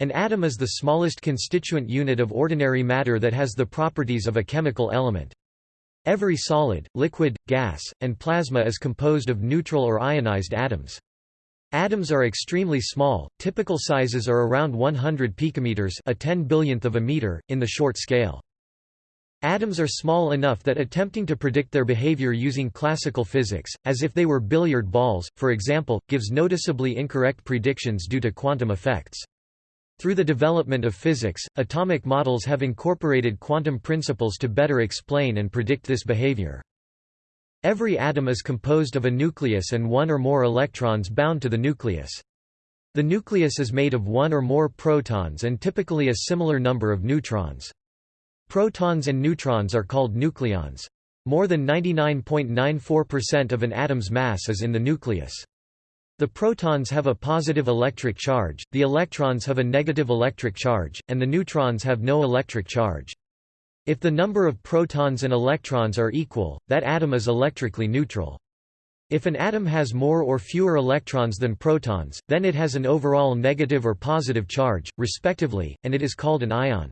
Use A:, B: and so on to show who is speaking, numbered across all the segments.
A: An atom is the smallest constituent unit of ordinary matter that has the properties of a chemical element. Every solid, liquid, gas, and plasma is composed of neutral or ionized atoms. Atoms are extremely small, typical sizes are around 100 picometers a 10 billionth of a meter, in the short scale. Atoms are small enough that attempting to predict their behavior using classical physics, as if they were billiard balls, for example, gives noticeably incorrect predictions due to quantum effects. Through the development of physics, atomic models have incorporated quantum principles to better explain and predict this behavior. Every atom is composed of a nucleus and one or more electrons bound to the nucleus. The nucleus is made of one or more protons and typically a similar number of neutrons. Protons and neutrons are called nucleons. More than 99.94% of an atom's mass is in the nucleus. The protons have a positive electric charge, the electrons have a negative electric charge, and the neutrons have no electric charge. If the number of protons and electrons are equal, that atom is electrically neutral. If an atom has more or fewer electrons than protons, then it has an overall negative or positive charge, respectively, and it is called an ion.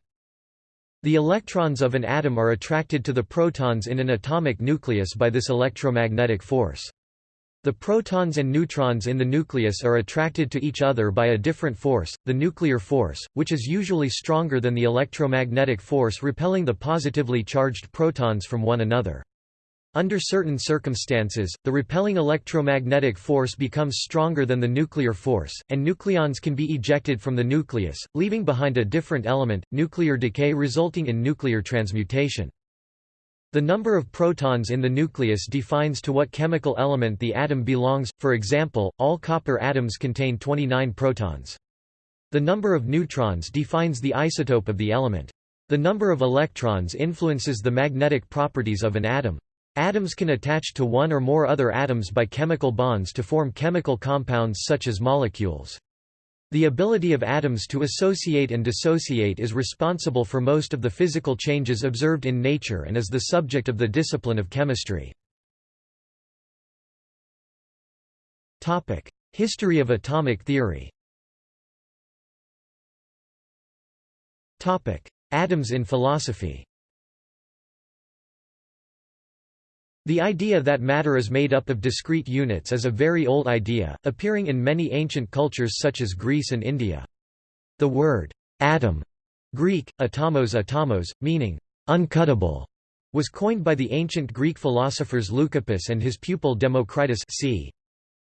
A: The electrons of an atom are attracted to the protons in an atomic nucleus by this electromagnetic force. The protons and neutrons in the nucleus are attracted to each other by a different force, the nuclear force, which is usually stronger than the electromagnetic force repelling the positively charged protons from one another. Under certain circumstances, the repelling electromagnetic force becomes stronger than the nuclear force, and nucleons can be ejected from the nucleus, leaving behind a different element, nuclear decay resulting in nuclear transmutation. The number of protons in the nucleus defines to what chemical element the atom belongs, for example, all copper atoms contain 29 protons. The number of neutrons defines the isotope of the element. The number of electrons influences the magnetic properties of an atom. Atoms can attach to one or more other atoms by chemical bonds to form chemical compounds such as molecules. The ability of atoms to associate and dissociate is responsible for most of the physical changes observed in nature and is the subject of the discipline of chemistry. History of atomic theory Atoms in philosophy The idea that matter is made up of discrete units is a very old idea, appearing in many ancient cultures such as Greece and India. The word atom, Greek, atomos atomos, meaning uncuttable, was coined by the ancient Greek philosophers Leucippus and his pupil Democritus c.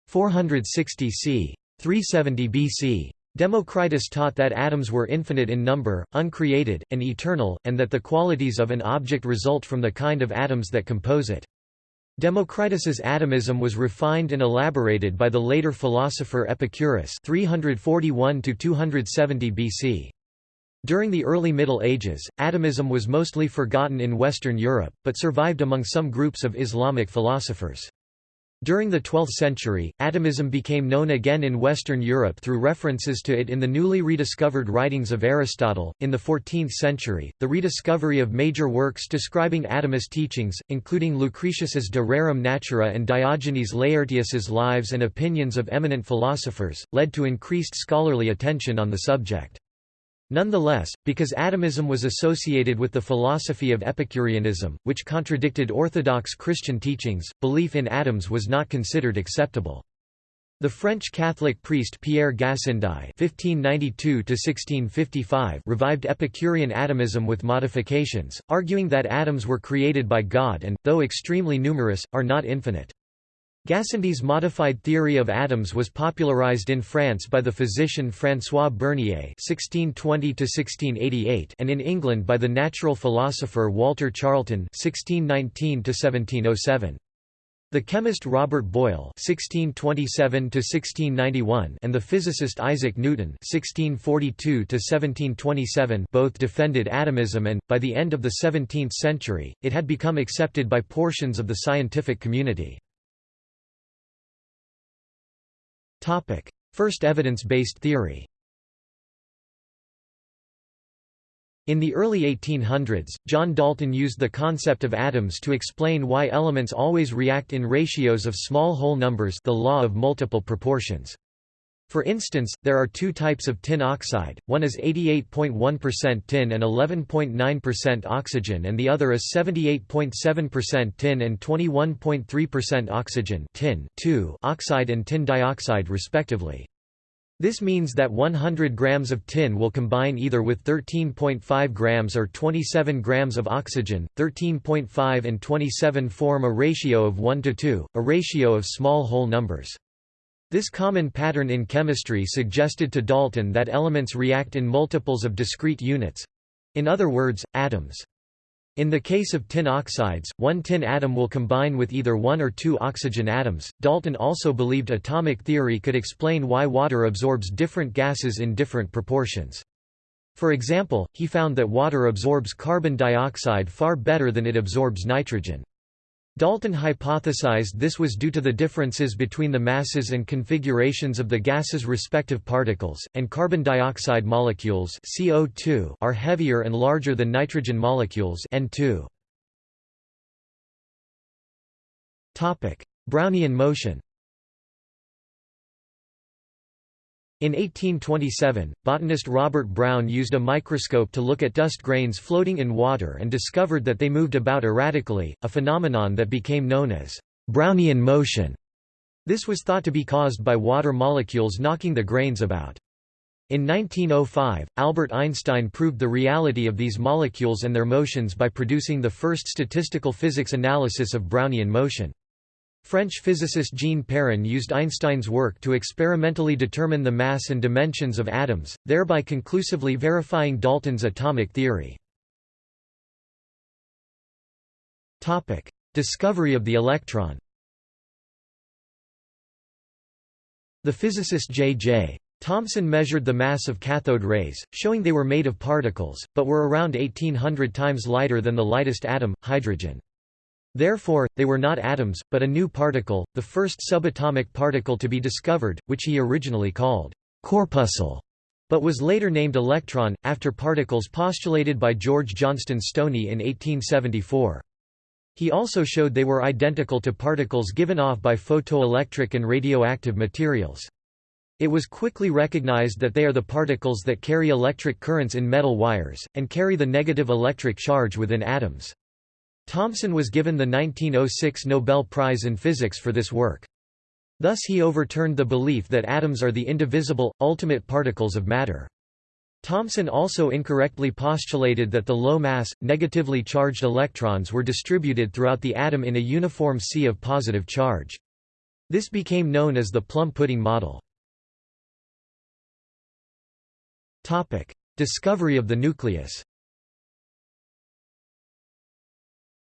A: 460 c. 370 BC. Democritus taught that atoms were infinite in number, uncreated, and eternal, and that the qualities of an object result from the kind of atoms that compose it. Democritus's atomism was refined and elaborated by the later philosopher Epicurus 341 270 BC. During the early Middle Ages, atomism was mostly forgotten in Western Europe, but survived among some groups of Islamic philosophers. During the 12th century, atomism became known again in Western Europe through references to it in the newly rediscovered writings of Aristotle. In the 14th century, the rediscovery of major works describing atomist teachings, including Lucretius's De Rerum Natura and Diogenes Laertius's Lives and Opinions of Eminent Philosophers, led to increased scholarly attention on the subject. Nonetheless, because atomism was associated with the philosophy of Epicureanism, which contradicted orthodox Christian teachings, belief in atoms was not considered acceptable. The French Catholic priest Pierre Gassendi (1592–1655) revived Epicurean atomism with modifications, arguing that atoms were created by God and, though extremely numerous, are not infinite. Gassendi's modified theory of atoms was popularized in France by the physician François Bernier (1620–1688) and in England by the natural philosopher Walter Charlton (1619–1707). The chemist Robert Boyle (1627–1691) and the physicist Isaac Newton (1642–1727) both defended atomism, and by the end of the 17th century, it had become accepted by portions of the scientific community. First evidence-based theory In the early 1800s, John Dalton used the concept of atoms to explain why elements always react in ratios of small whole numbers the law of multiple proportions. For instance, there are two types of tin oxide, one is 88.1% tin and 11.9% oxygen and the other is 78.7% tin and 21.3% oxygen tin oxide and tin dioxide respectively. This means that 100 grams of tin will combine either with 13.5 grams or 27 grams of oxygen. 13.5 and 27 form a ratio of 1 to 2, a ratio of small whole numbers. This common pattern in chemistry suggested to Dalton that elements react in multiples of discrete units—in other words, atoms. In the case of tin oxides, one tin atom will combine with either one or two oxygen atoms. Dalton also believed atomic theory could explain why water absorbs different gases in different proportions. For example, he found that water absorbs carbon dioxide far better than it absorbs nitrogen. Dalton hypothesized this was due to the differences between the masses and configurations of the gas's respective particles, and carbon dioxide molecules CO2 are heavier and larger than nitrogen molecules N2. Brownian motion In 1827, botanist Robert Brown used a microscope to look at dust grains floating in water and discovered that they moved about erratically, a phenomenon that became known as Brownian motion. This was thought to be caused by water molecules knocking the grains about. In 1905, Albert Einstein proved the reality of these molecules and their motions by producing the first statistical physics analysis of Brownian motion. French physicist Jean Perrin used Einstein's work to experimentally determine the mass and dimensions of atoms, thereby conclusively verifying Dalton's atomic theory. Topic: Discovery of the electron The physicist J.J. Thomson measured the mass of cathode rays, showing they were made of particles, but were around 1800 times lighter than the lightest atom, hydrogen. Therefore, they were not atoms, but a new particle, the first subatomic particle to be discovered, which he originally called corpuscle, but was later named electron, after particles postulated by George Johnston Stoney in 1874. He also showed they were identical to particles given off by photoelectric and radioactive materials. It was quickly recognized that they are the particles that carry electric currents in metal wires, and carry the negative electric charge within atoms. Thomson was given the 1906 Nobel Prize in Physics for this work. Thus he overturned the belief that atoms are the indivisible, ultimate particles of matter. Thomson also incorrectly postulated that the low-mass, negatively charged electrons were distributed throughout the atom in a uniform sea of positive charge. This became known as the plum pudding model. Discovery of the nucleus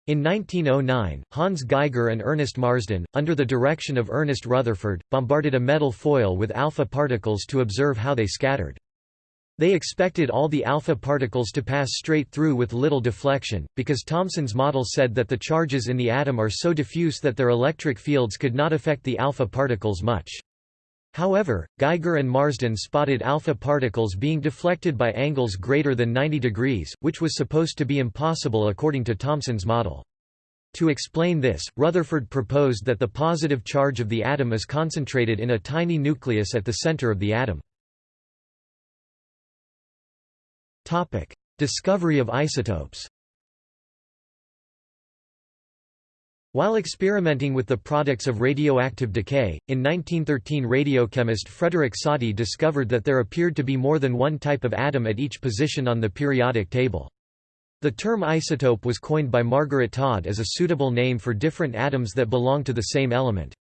A: In 1909, Hans Geiger and Ernest Marsden, under the direction of Ernest Rutherford, bombarded a metal foil with alpha particles to observe how they scattered. They expected all the alpha particles to pass straight through with little deflection, because Thomson's model said that the charges in the atom are so diffuse that their electric fields could not affect the alpha particles much. However, Geiger and Marsden spotted alpha particles being deflected by angles greater than 90 degrees, which was supposed to be impossible according to Thomson's model. To explain this, Rutherford proposed that the positive charge of the atom is concentrated in a tiny nucleus at the center of the atom. Discovery of isotopes While experimenting with the products of radioactive decay, in 1913 radiochemist Frederick Soddy discovered that there appeared to be more than one type of atom at each position on the periodic table. The term isotope was coined by Margaret Todd as a suitable name for different atoms that belong to the same element.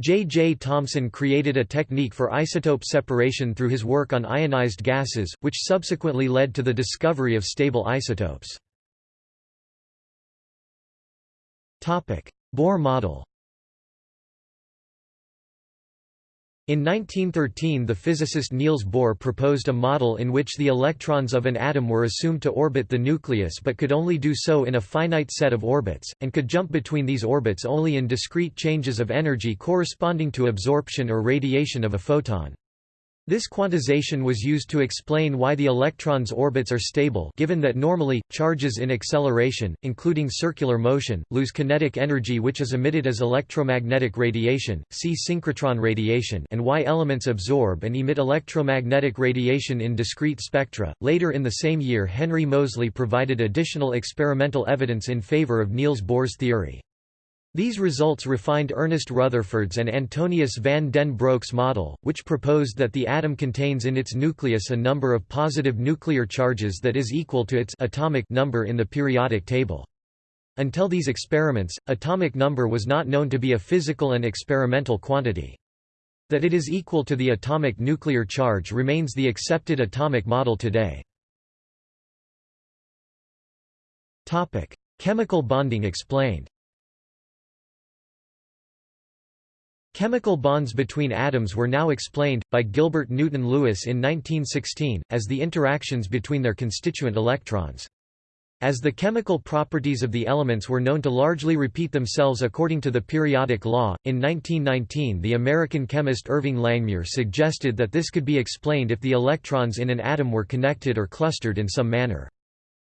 A: J. J. Thomson created a technique for isotope separation through his work on ionized gases, which subsequently led to the discovery of stable isotopes. Bohr model In 1913 the physicist Niels Bohr proposed a model in which the electrons of an atom were assumed to orbit the nucleus but could only do so in a finite set of orbits, and could jump between these orbits only in discrete changes of energy corresponding to absorption or radiation of a photon. This quantization was used to explain why the electron's orbits are stable given that normally, charges in acceleration, including circular motion, lose kinetic energy which is emitted as electromagnetic radiation, see synchrotron radiation and why elements absorb and emit electromagnetic radiation in discrete spectra. Later in the same year Henry Moseley provided additional experimental evidence in favor of Niels Bohr's theory. These results refined Ernest Rutherford's and Antonius van den Broek's model, which proposed that the atom contains in its nucleus a number of positive nuclear charges that is equal to its atomic number in the periodic table. Until these experiments, atomic number was not known to be a physical and experimental quantity. That it is equal to the atomic nuclear charge remains the accepted atomic model today. Chemical bonding explained Chemical bonds between atoms were now explained, by Gilbert Newton Lewis in 1916, as the interactions between their constituent electrons. As the chemical properties of the elements were known to largely repeat themselves according to the periodic law, in 1919 the American chemist Irving Langmuir suggested that this could be explained if the electrons in an atom were connected or clustered in some manner.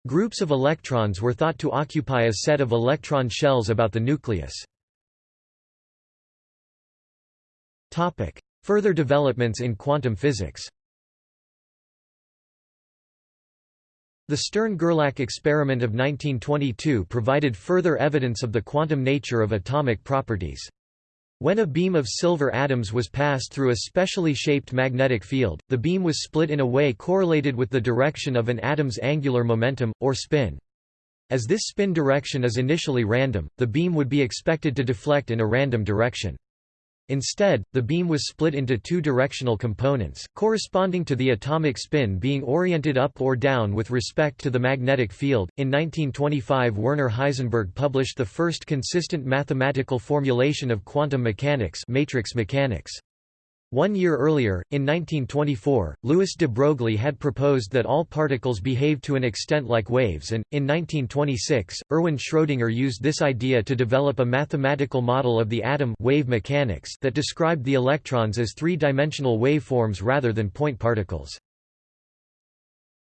A: Groups of electrons were thought to occupy a set of electron shells about the nucleus. Topic: Further developments in quantum physics. The Stern–Gerlach experiment of 1922 provided further evidence of the quantum nature of atomic properties. When a beam of silver atoms was passed through a specially shaped magnetic field, the beam was split in a way correlated with the direction of an atom's angular momentum, or spin. As this spin direction is initially random, the beam would be expected to deflect in a random direction. Instead, the beam was split into two directional components, corresponding to the atomic spin being oriented up or down with respect to the magnetic field. In 1925, Werner Heisenberg published the first consistent mathematical formulation of quantum mechanics, matrix mechanics. One year earlier, in 1924, Louis de Broglie had proposed that all particles behave to an extent like waves and, in 1926, Erwin Schrödinger used this idea to develop a mathematical model of the atom wave mechanics that described the electrons as three-dimensional waveforms rather than point particles.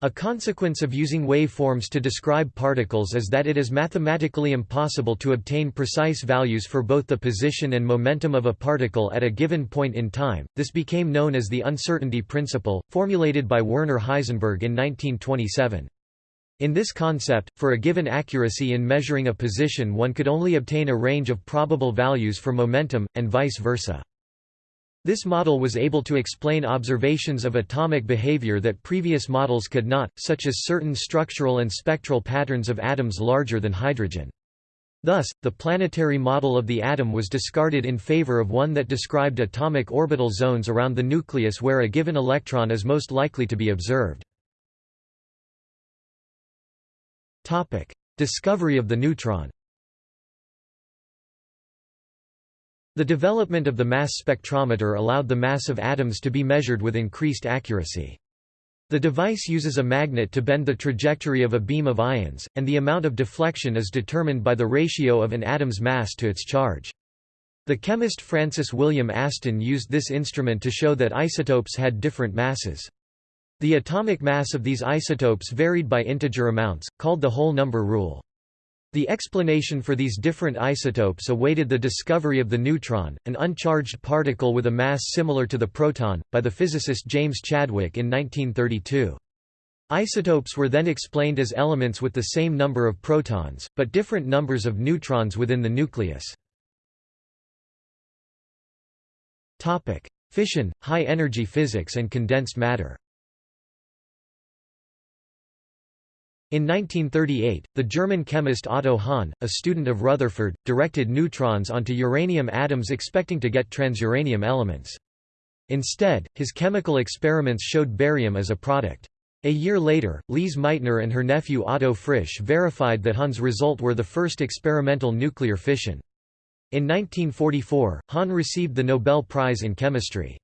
A: A consequence of using waveforms to describe particles is that it is mathematically impossible to obtain precise values for both the position and momentum of a particle at a given point in time. This became known as the uncertainty principle, formulated by Werner Heisenberg in 1927. In this concept, for a given accuracy in measuring a position one could only obtain a range of probable values for momentum, and vice versa. This model was able to explain observations of atomic behavior that previous models could not, such as certain structural and spectral patterns of atoms larger than hydrogen. Thus, the planetary model of the atom was discarded in favor of one that described atomic orbital zones around the nucleus where a given electron is most likely to be observed. Discovery of the neutron The development of the mass spectrometer allowed the mass of atoms to be measured with increased accuracy. The device uses a magnet to bend the trajectory of a beam of ions, and the amount of deflection is determined by the ratio of an atom's mass to its charge. The chemist Francis William Aston used this instrument to show that isotopes had different masses. The atomic mass of these isotopes varied by integer amounts, called the whole number rule. The explanation for these different isotopes awaited the discovery of the neutron, an uncharged particle with a mass similar to the proton, by the physicist James Chadwick in 1932. Isotopes were then explained as elements with the same number of protons, but different numbers of neutrons within the nucleus. Fission, high-energy physics and condensed matter In 1938, the German chemist Otto Hahn, a student of Rutherford, directed neutrons onto uranium atoms expecting to get transuranium elements. Instead, his chemical experiments showed barium as a product. A year later, Lise Meitner and her nephew Otto Frisch verified that Hahn's result were the first experimental nuclear fission. In 1944, Hahn received the Nobel Prize in Chemistry.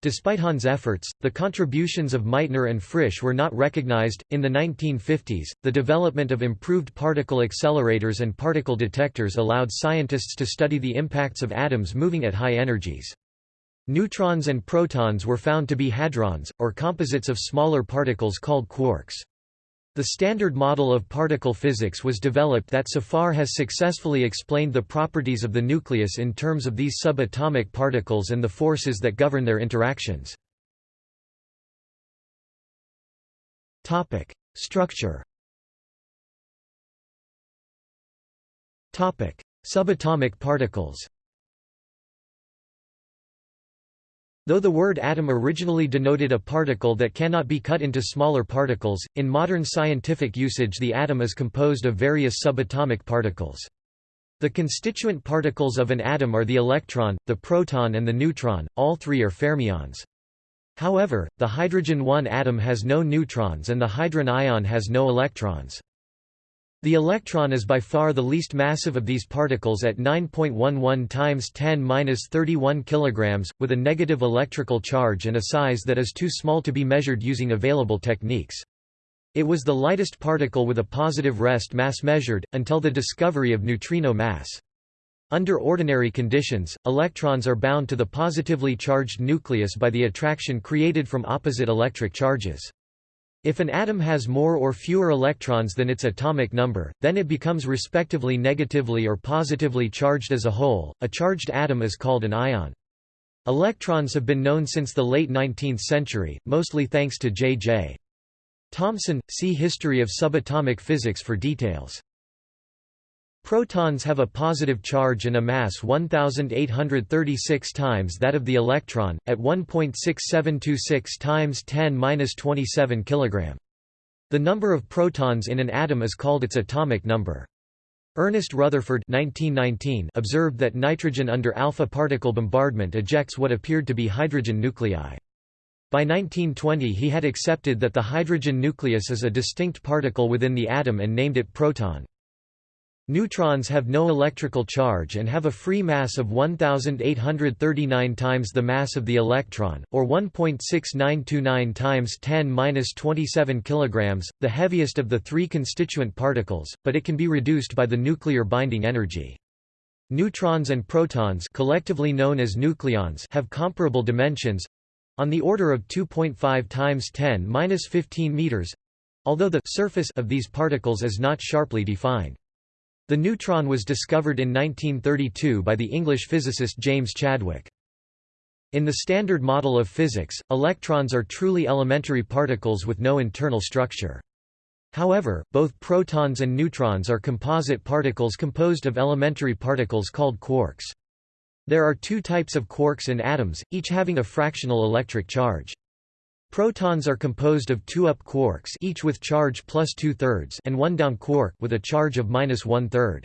A: Despite Hahn's efforts, the contributions of Meitner and Frisch were not recognized. In the 1950s, the development of improved particle accelerators and particle detectors allowed scientists to study the impacts of atoms moving at high energies. Neutrons and protons were found to be hadrons, or composites of smaller particles called quarks. The Standard Model of particle physics was developed that so far has successfully explained the properties of the nucleus in terms of these subatomic particles and the forces that govern their interactions. Structure Subatomic particles Though the word atom originally denoted a particle that cannot be cut into smaller particles, in modern scientific usage the atom is composed of various subatomic particles. The constituent particles of an atom are the electron, the proton and the neutron, all three are fermions. However, the hydrogen 1 atom has no neutrons and the hydrogen ion has no electrons. The electron is by far the least massive of these particles at 9.11 times 10^-31 kg, with a negative electrical charge and a size that is too small to be measured using available techniques. It was the lightest particle with a positive rest mass measured, until the discovery of neutrino mass. Under ordinary conditions, electrons are bound to the positively charged nucleus by the attraction created from opposite electric charges. If an atom has more or fewer electrons than its atomic number, then it becomes respectively negatively or positively charged as a whole. A charged atom is called an ion. Electrons have been known since the late 19th century, mostly thanks to J.J. Thomson. See History of subatomic physics for details. Protons have a positive charge and a mass 1836 times that of the electron, at 1.6726 times 10^-27 kg. The number of protons in an atom is called its atomic number. Ernest Rutherford 1919 observed that nitrogen under alpha particle bombardment ejects what appeared to be hydrogen nuclei. By 1920 he had accepted that the hydrogen nucleus is a distinct particle within the atom and named it proton. Neutrons have no electrical charge and have a free mass of 1839 times the mass of the electron, or 1.6929 times 10^-27 kg, the heaviest of the three constituent particles, but it can be reduced by the nuclear binding energy. Neutrons and protons collectively known as nucleons have comparable dimensions on the order of 2.5 times 10^-15 meters although the surface of these particles is not sharply defined. The neutron was discovered in 1932 by the English physicist James Chadwick. In the Standard Model of Physics, electrons are truly elementary particles with no internal structure. However, both protons and neutrons are composite particles composed of elementary particles called quarks. There are two types of quarks in atoms, each having a fractional electric charge. Protons are composed of two up quarks each with charge plus two-thirds and one down quark with a charge of minus one-third.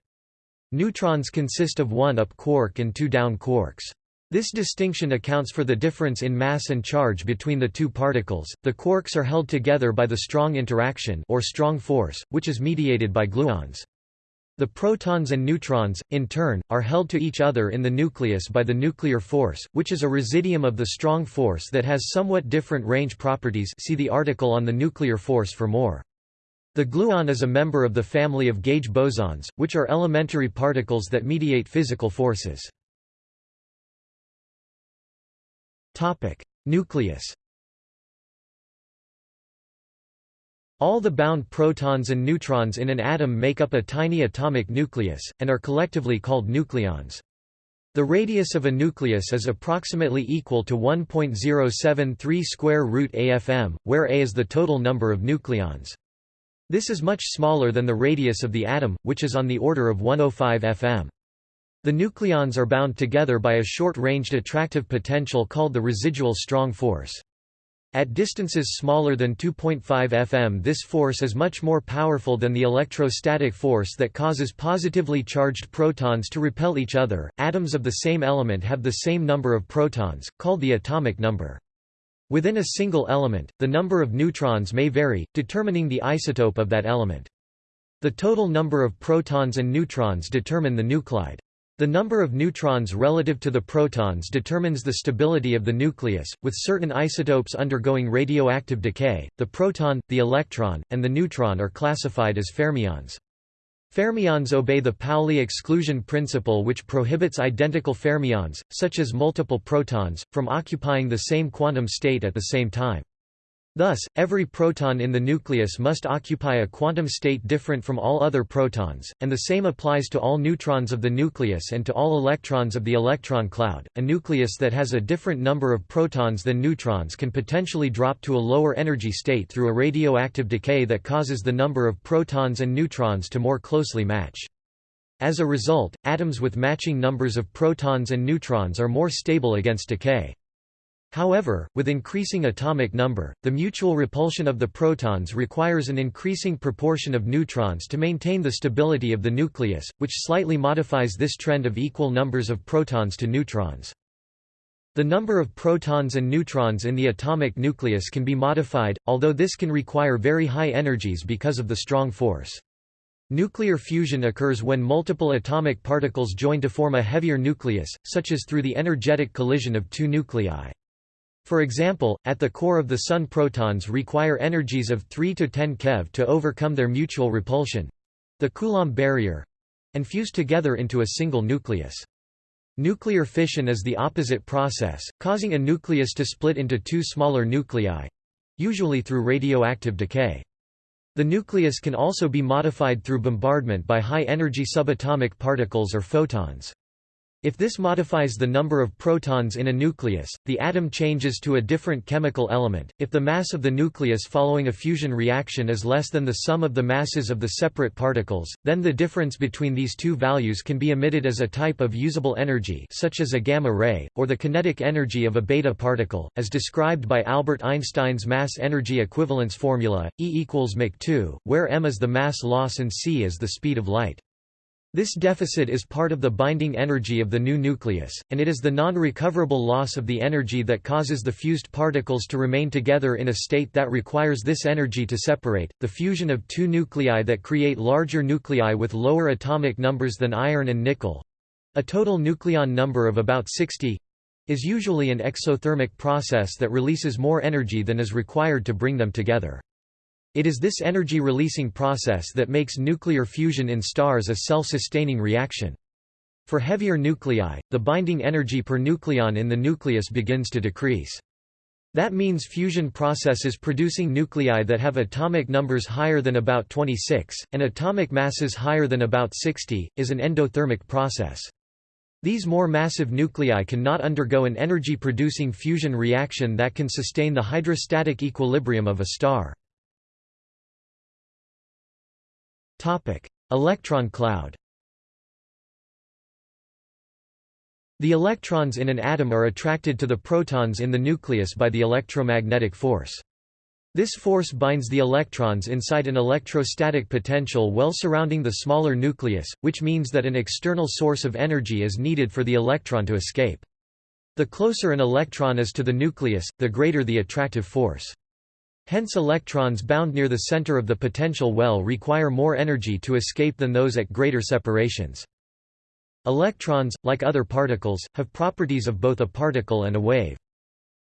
A: Neutrons consist of one up quark and two down quarks. This distinction accounts for the difference in mass and charge between the two particles. The quarks are held together by the strong interaction or strong force, which is mediated by gluons. The protons and neutrons, in turn, are held to each other in the nucleus by the nuclear force, which is a residuum of the strong force that has somewhat different range properties see the article on the nuclear force for more. The gluon is a member of the family of gauge bosons, which are elementary particles that mediate physical forces. Nucleus All the bound protons and neutrons in an atom make up a tiny atomic nucleus, and are collectively called nucleons. The radius of a nucleus is approximately equal to 1.073 square root AFM, where A is the total number of nucleons. This is much smaller than the radius of the atom, which is on the order of 105 FM. The nucleons are bound together by a short-ranged attractive potential called the residual strong force. At distances smaller than 2.5 fm this force is much more powerful than the electrostatic force that causes positively charged protons to repel each other. Atoms of the same element have the same number of protons, called the atomic number. Within a single element, the number of neutrons may vary, determining the isotope of that element. The total number of protons and neutrons determine the nuclide. The number of neutrons relative to the protons determines the stability of the nucleus, with certain isotopes undergoing radioactive decay. The proton, the electron, and the neutron are classified as fermions. Fermions obey the Pauli exclusion principle which prohibits identical fermions, such as multiple protons, from occupying the same quantum state at the same time. Thus, every proton in the nucleus must occupy a quantum state different from all other protons, and the same applies to all neutrons of the nucleus and to all electrons of the electron cloud. A nucleus that has a different number of protons than neutrons can potentially drop to a lower energy state through a radioactive decay that causes the number of protons and neutrons to more closely match. As a result, atoms with matching numbers of protons and neutrons are more stable against decay. However, with increasing atomic number, the mutual repulsion of the protons requires an increasing proportion of neutrons to maintain the stability of the nucleus, which slightly modifies this trend of equal numbers of protons to neutrons. The number of protons and neutrons in the atomic nucleus can be modified, although this can require very high energies because of the strong force. Nuclear fusion occurs when multiple atomic particles join to form a heavier nucleus, such as through the energetic collision of two nuclei. For example, at the core of the Sun protons require energies of 3 to 10 keV to overcome their mutual repulsion—the Coulomb barrier—and fuse together into a single nucleus. Nuclear fission is the opposite process, causing a nucleus to split into two smaller nuclei—usually through radioactive decay. The nucleus can also be modified through bombardment by high-energy subatomic particles or photons. If this modifies the number of protons in a nucleus, the atom changes to a different chemical element. If the mass of the nucleus following a fusion reaction is less than the sum of the masses of the separate particles, then the difference between these two values can be emitted as a type of usable energy such as a gamma ray, or the kinetic energy of a beta particle, as described by Albert Einstein's mass-energy equivalence formula, E equals mc2, where m is the mass loss and c is the speed of light. This deficit is part of the binding energy of the new nucleus, and it is the non-recoverable loss of the energy that causes the fused particles to remain together in a state that requires this energy to separate. The fusion of two nuclei that create larger nuclei with lower atomic numbers than iron and nickel a total nucleon number of about 60 is usually an exothermic process that releases more energy than is required to bring them together. It is this energy-releasing process that makes nuclear fusion in stars a self-sustaining reaction. For heavier nuclei, the binding energy per nucleon in the nucleus begins to decrease. That means fusion processes producing nuclei that have atomic numbers higher than about 26, and atomic masses higher than about 60, is an endothermic process. These more massive nuclei cannot undergo an energy-producing fusion reaction that can sustain the hydrostatic equilibrium of a star. Electron cloud The electrons in an atom are attracted to the protons in the nucleus by the electromagnetic force. This force binds the electrons inside an electrostatic potential well surrounding the smaller nucleus, which means that an external source of energy is needed for the electron to escape. The closer an electron is to the nucleus, the greater the attractive force. Hence electrons bound near the center of the potential well require more energy to escape than those at greater separations. Electrons, like other particles, have properties of both a particle and a wave.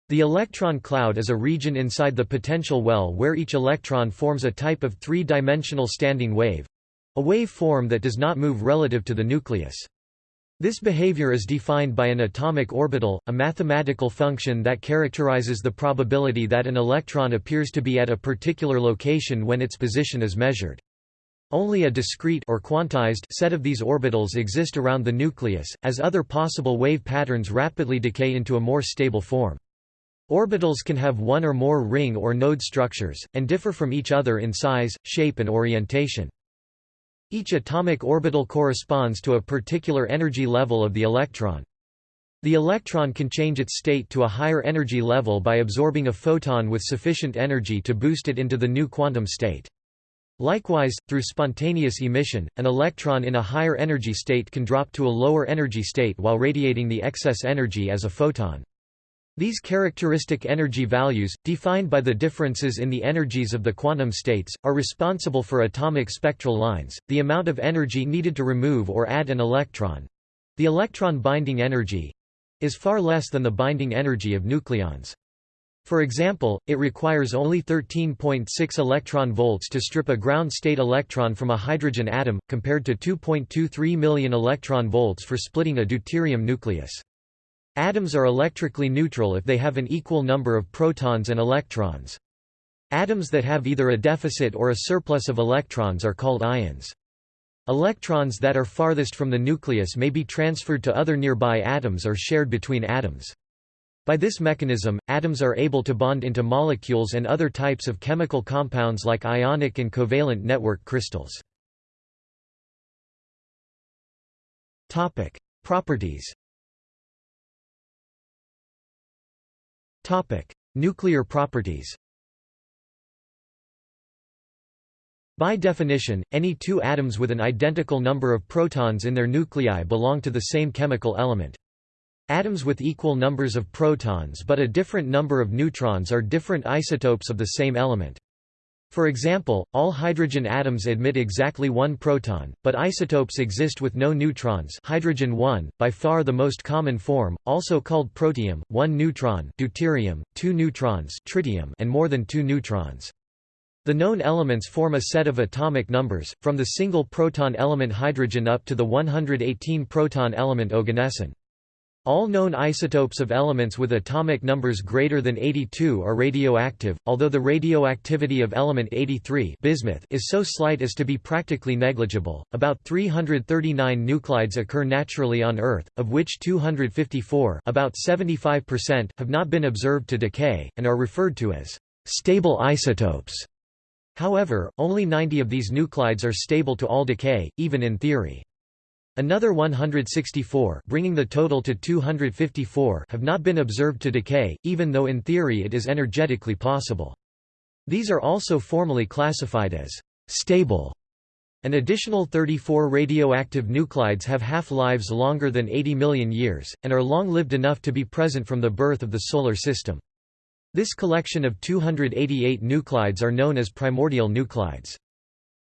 A: The electron cloud is a region inside the potential well where each electron forms a type of three-dimensional standing wave—a wave form that does not move relative to the nucleus. This behavior is defined by an atomic orbital, a mathematical function that characterizes the probability that an electron appears to be at a particular location when its position is measured. Only a discrete or quantized set of these orbitals exist around the nucleus, as other possible wave patterns rapidly decay into a more stable form. Orbitals can have one or more ring or node structures, and differ from each other in size, shape and orientation. Each atomic orbital corresponds to a particular energy level of the electron. The electron can change its state to a higher energy level by absorbing a photon with sufficient energy to boost it into the new quantum state. Likewise, through spontaneous emission, an electron in a higher energy state can drop to a lower energy state while radiating the excess energy as a photon. These characteristic energy values, defined by the differences in the energies of the quantum states, are responsible for atomic spectral lines, the amount of energy needed to remove or add an electron—the electron binding energy—is far less than the binding energy of nucleons. For example, it requires only 13.6 electron volts to strip a ground state electron from a hydrogen atom, compared to 2.23 million electron volts for splitting a deuterium nucleus. Atoms are electrically neutral if they have an equal number of protons and electrons. Atoms that have either a deficit or a surplus of electrons are called ions. Electrons that are farthest from the nucleus may be transferred to other nearby atoms or shared between atoms. By this mechanism, atoms are able to bond into molecules and other types of chemical compounds like ionic and covalent network crystals. Properties Nuclear properties By definition, any two atoms with an identical number of protons in their nuclei belong to the same chemical element. Atoms with equal numbers of protons but a different number of neutrons are different isotopes of the same element. For example, all hydrogen atoms emit exactly one proton, but isotopes exist with no neutrons hydrogen 1, by far the most common form, also called protium, 1 neutron deuterium, 2 neutrons tritium and more than 2 neutrons. The known elements form a set of atomic numbers, from the single proton element hydrogen up to the 118 proton element oganesson. All known isotopes of elements with atomic numbers greater than 82 are radioactive, although the radioactivity of element 83 bismuth is so slight as to be practically negligible. About 339 nuclides occur naturally on Earth, of which 254 about 75% have not been observed to decay, and are referred to as stable isotopes. However, only 90 of these nuclides are stable to all decay, even in theory. Another 164 bringing the total to 254 have not been observed to decay, even though in theory it is energetically possible. These are also formally classified as stable. An additional 34 radioactive nuclides have half-lives longer than 80 million years, and are long-lived enough to be present from the birth of the Solar System. This collection of 288 nuclides are known as primordial nuclides.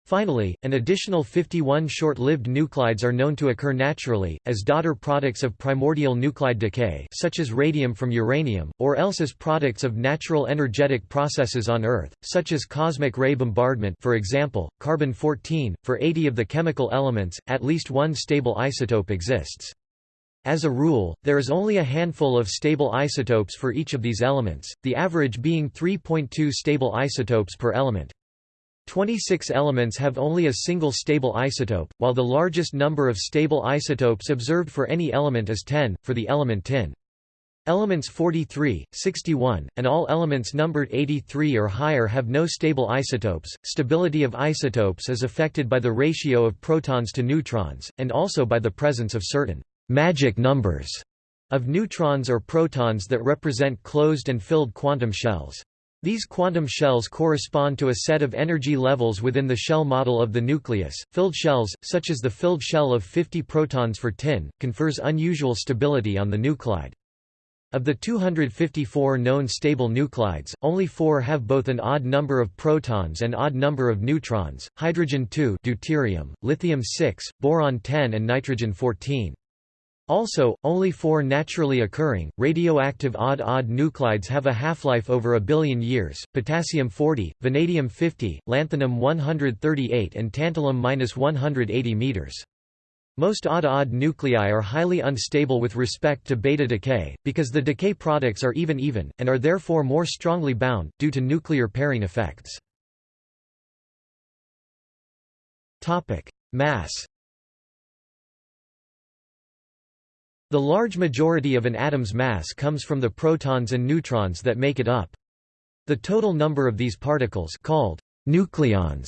A: Finally, an additional 51 short-lived nuclides are known to occur naturally, as daughter products of primordial nuclide decay such as radium from uranium, or else as products of natural energetic processes on Earth, such as cosmic ray bombardment for example, carbon-14. For 80 of the chemical elements, at least one stable isotope exists. As a rule, there is only a handful of stable isotopes for each of these elements, the average being 3.2 stable isotopes per element. 26 elements have only a single stable isotope, while the largest number of stable isotopes observed for any element is 10, for the element tin. Elements 43, 61, and all elements numbered 83 or higher have no stable isotopes. Stability of isotopes is affected by the ratio of protons to neutrons, and also by the presence of certain magic numbers of neutrons or protons that represent closed and filled quantum shells. These quantum shells correspond to a set of energy levels within the shell model of the nucleus. Filled shells, such as the filled shell of 50 protons for tin, confers unusual stability on the nuclide. Of the 254 known stable nuclides, only four have both an odd number of protons and odd number of neutrons, hydrogen-2 deuterium, lithium-6, boron-10 and nitrogen-14. Also, only four naturally occurring, radioactive odd-odd nuclides have a half-life over a billion years, potassium-40, vanadium-50, lanthanum-138 and tantalum-180 meters. Most odd-odd nuclei are highly unstable with respect to beta decay, because the decay products are even-even, and are therefore more strongly bound, due to nuclear pairing effects. Mass The large majority of an atom's mass comes from the protons and neutrons that make it up. The total number of these particles called nucleons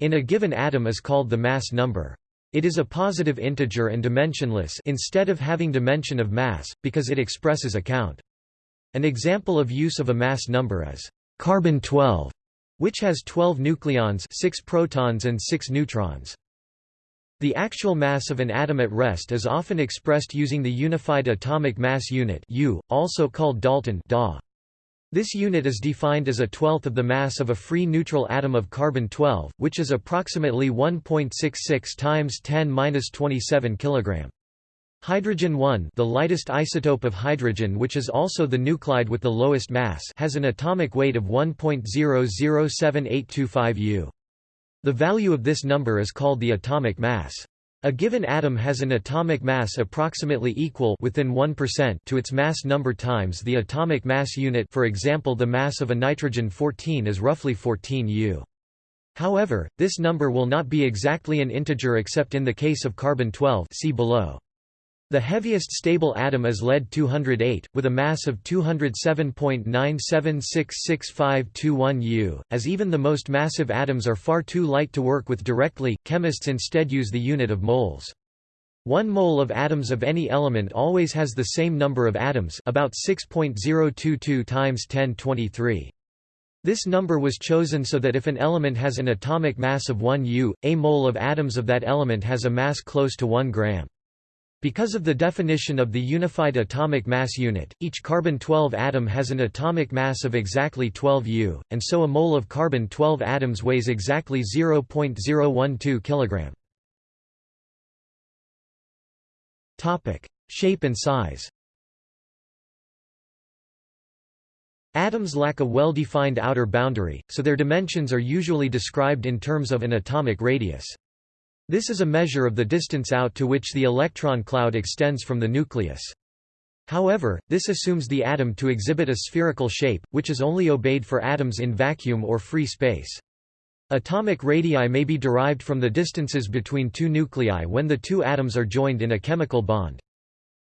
A: in a given atom is called the mass number. It is a positive integer and dimensionless instead of having dimension of mass, because it expresses a count. An example of use of a mass number is carbon-12, which has 12 nucleons 6 protons and 6 neutrons. The actual mass of an atom at rest is often expressed using the Unified Atomic Mass Unit U, also called Dalton DA. This unit is defined as a twelfth of the mass of a free neutral atom of carbon-12, which is approximately 1.66 times 10-27 kg. Hydrogen 1 the lightest isotope of hydrogen which is also the nuclide with the lowest mass has an atomic weight of 1.007825 U. The value of this number is called the atomic mass. A given atom has an atomic mass approximately equal within 1% to its mass number times the atomic mass unit for example the mass of a nitrogen-14 is roughly 14 U. However, this number will not be exactly an integer except in the case of carbon-12 see below. The heaviest stable atom is lead-208, with a mass of 207.97666521 U. As even the most massive atoms are far too light to work with directly, chemists instead use the unit of moles. One mole of atoms of any element always has the same number of atoms about 6.022 times 1023. This number was chosen so that if an element has an atomic mass of 1 U, a mole of atoms of that element has a mass close to 1 gram. Because of the definition of the unified atomic mass unit, each carbon-12 atom has an atomic mass of exactly 12 U, and so a mole of carbon-12 atoms weighs exactly 0.012 kg. Topic: Shape and size. Atoms lack a well-defined outer boundary, so their dimensions are usually described in terms of an atomic radius. This is a measure of the distance out to which the electron cloud extends from the nucleus. However, this assumes the atom to exhibit a spherical shape, which is only obeyed for atoms in vacuum or free space. Atomic radii may be derived from the distances between two nuclei when the two atoms are joined in a chemical bond.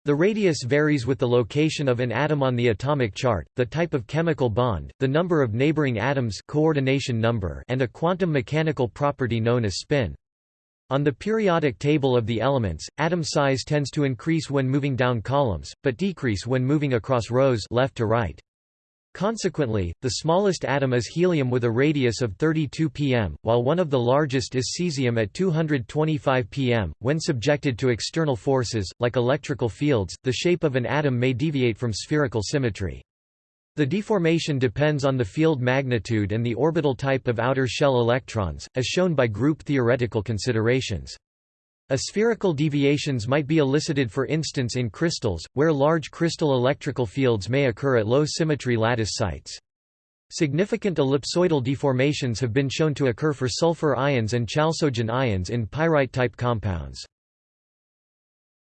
A: The radius varies with the location of an atom on the atomic chart, the type of chemical bond, the number of neighboring atoms coordination number and a quantum mechanical property known as spin. On the periodic table of the elements, atom size tends to increase when moving down columns, but decrease when moving across rows left to right. Consequently, the smallest atom is helium with a radius of 32 pm, while one of the largest is cesium at 225 pm. When subjected to external forces, like electrical fields, the shape of an atom may deviate from spherical symmetry. The deformation depends on the field magnitude and the orbital type of outer shell electrons, as shown by group theoretical considerations. Aspherical deviations might be elicited for instance in crystals, where large crystal electrical fields may occur at low symmetry lattice sites. Significant ellipsoidal deformations have been shown to occur for sulfur ions and chalcogen ions in pyrite-type compounds.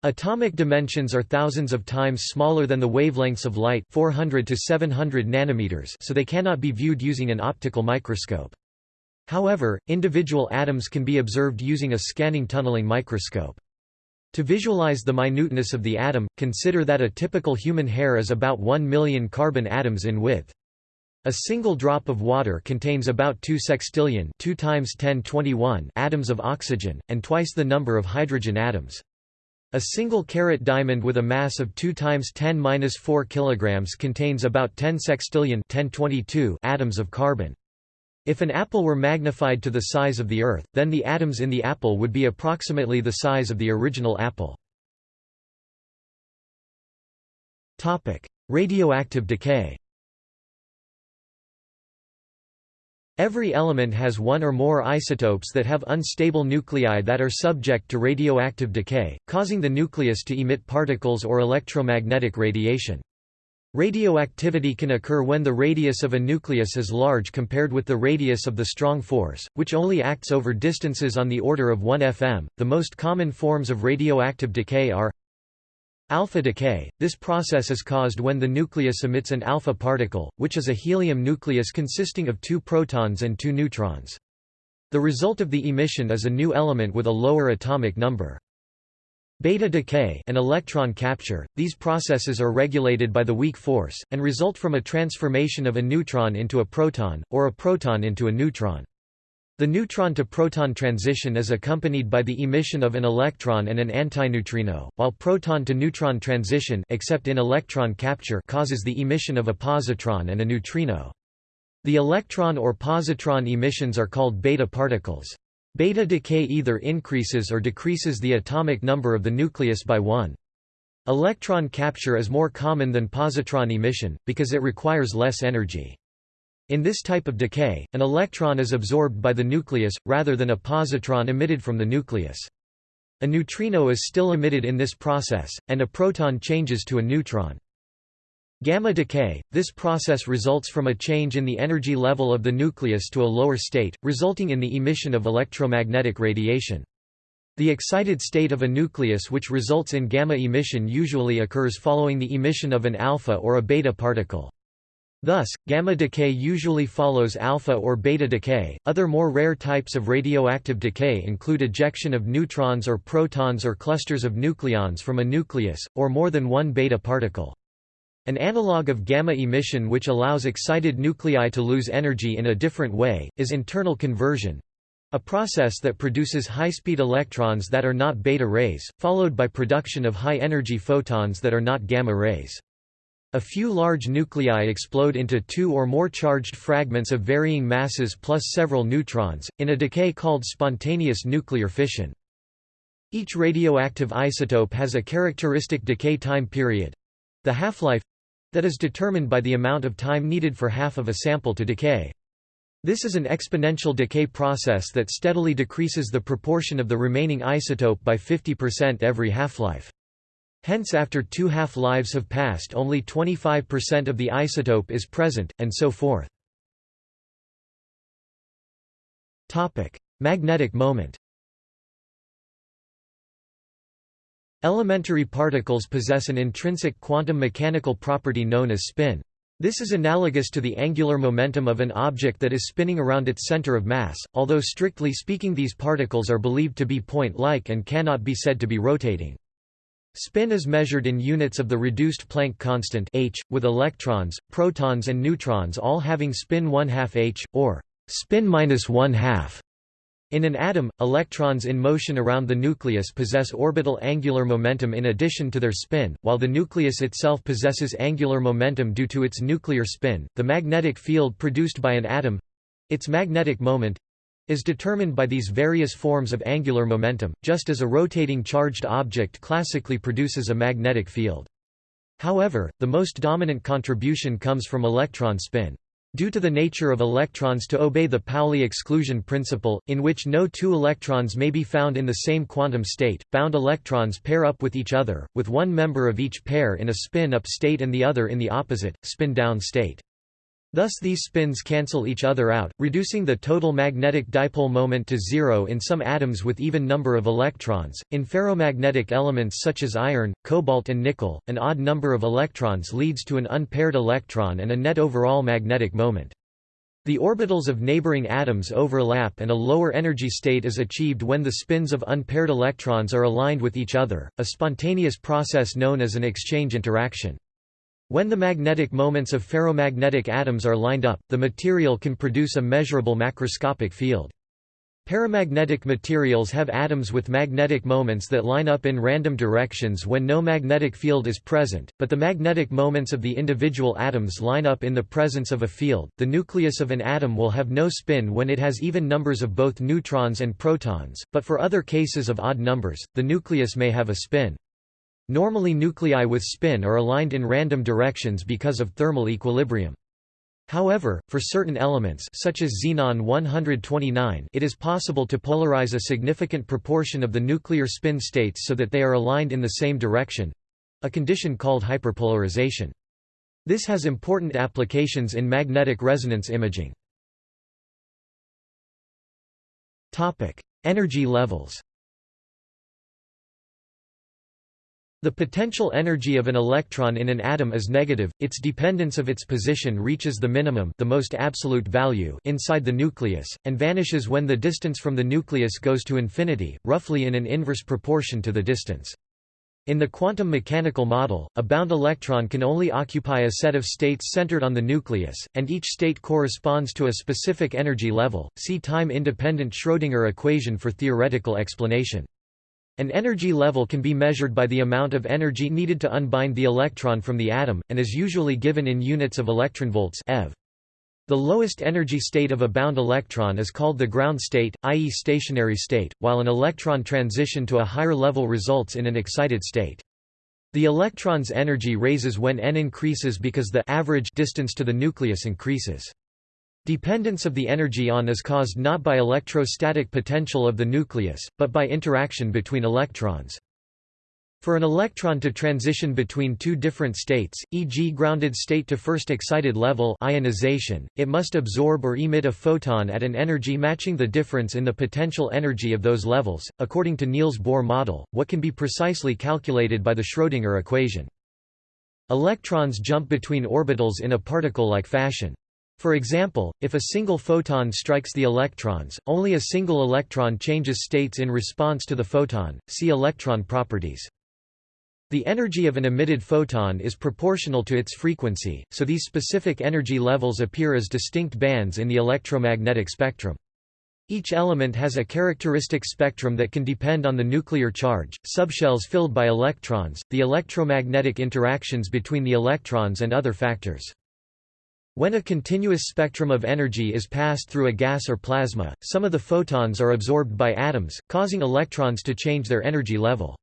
A: Atomic dimensions are thousands of times smaller than the wavelengths of light 400 to 700 nanometers so they cannot be viewed using an optical microscope. However, individual atoms can be observed using a scanning tunneling microscope. To visualize the minuteness of the atom, consider that a typical human hair is about 1 million carbon atoms in width. A single drop of water contains about 2 sextillion 2 times 1021 atoms of oxygen, and twice the number of hydrogen atoms. A single carat diamond with a mass of 2 times 10 4 kilograms contains about 10 sextillion 1022 atoms of carbon. If an apple were magnified to the size of the Earth, then the atoms in the apple would be approximately the size of the original apple. Topic: Radioactive decay Every element has one or more isotopes that have unstable nuclei that are subject to radioactive decay, causing the nucleus to emit particles or electromagnetic radiation. Radioactivity can occur when the radius of a nucleus is large compared with the radius of the strong force, which only acts over distances on the order of 1 fm. The most common forms of radioactive decay are Alpha decay – This process is caused when the nucleus emits an alpha particle, which is a helium nucleus consisting of two protons and two neutrons. The result of the emission is a new element with a lower atomic number. Beta decay and electron capture, these processes are regulated by the weak force, and result from a transformation of a neutron into a proton, or a proton into a neutron. The neutron-to-proton transition is accompanied by the emission of an electron and an antineutrino, while proton-to-neutron transition except in electron capture causes the emission of a positron and a neutrino. The electron or positron emissions are called beta particles. Beta decay either increases or decreases the atomic number of the nucleus by 1. Electron capture is more common than positron emission, because it requires less energy. In this type of decay, an electron is absorbed by the nucleus, rather than a positron emitted from the nucleus. A neutrino is still emitted in this process, and a proton changes to a neutron. Gamma decay – This process results from a change in the energy level of the nucleus to a lower state, resulting in the emission of electromagnetic radiation. The excited state of a nucleus which results in gamma emission usually occurs following the emission of an alpha or a beta particle. Thus, gamma decay usually follows alpha or beta decay. Other more rare types of radioactive decay include ejection of neutrons or protons or clusters of nucleons from a nucleus, or more than one beta particle. An analog of gamma emission which allows excited nuclei to lose energy in a different way, is internal conversion a process that produces high-speed electrons that are not beta rays, followed by production of high-energy photons that are not gamma rays. A few large nuclei explode into two or more charged fragments of varying masses plus several neutrons, in a decay called spontaneous nuclear fission. Each radioactive isotope has a characteristic decay time period—the half-life, that is determined by the amount of time needed for half of a sample to decay. This is an exponential decay process that steadily decreases the proportion of the remaining isotope by 50% every half-life. Hence after two half-lives have passed only 25% of the isotope is present, and so forth. Magnetic moment Elementary particles possess an intrinsic quantum mechanical property known as spin. This is analogous to the angular momentum of an object that is spinning around its center of mass, although strictly speaking these particles are believed to be point-like and cannot be said to be rotating. Spin is measured in units of the reduced Planck constant h, with electrons, protons and neutrons all having spin 1 2 h, or spin minus 1 2 in an atom, electrons in motion around the nucleus possess orbital angular momentum in addition to their spin, while the nucleus itself possesses angular momentum due to its nuclear spin. The magnetic field produced by an atom its magnetic moment is determined by these various forms of angular momentum, just as a rotating charged object classically produces a magnetic field. However, the most dominant contribution comes from electron spin. Due to the nature of electrons to obey the Pauli exclusion principle, in which no two electrons may be found in the same quantum state, bound electrons pair up with each other, with one member of each pair in a spin-up state and the other in the opposite, spin-down state. Thus these spins cancel each other out, reducing the total magnetic dipole moment to zero in some atoms with even number of electrons. In ferromagnetic elements such as iron, cobalt and nickel, an odd number of electrons leads to an unpaired electron and a net overall magnetic moment. The orbitals of neighboring atoms overlap and a lower energy state is achieved when the spins of unpaired electrons are aligned with each other, a spontaneous process known as an exchange interaction. When the magnetic moments of ferromagnetic atoms are lined up, the material can produce a measurable macroscopic field. Paramagnetic materials have atoms with magnetic moments that line up in random directions when no magnetic field is present, but the magnetic moments of the individual atoms line up in the presence of a field. The nucleus of an atom will have no spin when it has even numbers of both neutrons and protons, but for other cases of odd numbers, the nucleus may have a spin. Normally nuclei with spin are aligned in random directions because of thermal equilibrium. However, for certain elements such as xenon 129 it is possible to polarize a significant proportion of the nuclear spin states so that they are aligned in the same direction—a condition called hyperpolarization. This has important applications in magnetic resonance imaging. Topic: Energy levels The potential energy of an electron in an atom is negative, its dependence of its position reaches the minimum the most absolute value inside the nucleus, and vanishes when the distance from the nucleus goes to infinity, roughly in an inverse proportion to the distance. In the quantum mechanical model, a bound electron can only occupy a set of states centered on the nucleus, and each state corresponds to a specific energy level. See time-independent Schrödinger equation for theoretical explanation. An energy level can be measured by the amount of energy needed to unbind the electron from the atom, and is usually given in units of electronvolts eV. The lowest energy state of a bound electron is called the ground state, i.e. stationary state, while an electron transition to a higher level results in an excited state. The electron's energy raises when n increases because the average distance to the nucleus increases. Dependence of the energy on is caused not by electrostatic potential of the nucleus, but by interaction between electrons. For an electron to transition between two different states, e.g. grounded state to first excited level ionization, it must absorb or emit a photon at an energy matching the difference in the potential energy of those levels, according to Niels Bohr model, what can be precisely calculated by the Schrödinger equation. Electrons jump between orbitals in a particle-like fashion. For example, if a single photon strikes the electrons, only a single electron changes states in response to the photon. See electron properties. The energy of an emitted photon is proportional to its frequency, so these specific energy levels appear as distinct bands in the electromagnetic spectrum. Each element has a characteristic spectrum that can depend on the nuclear charge, subshells filled by electrons, the electromagnetic interactions between the electrons and other factors. When a continuous spectrum of energy is passed through a gas or plasma, some of the photons are absorbed by atoms, causing electrons to change their energy level.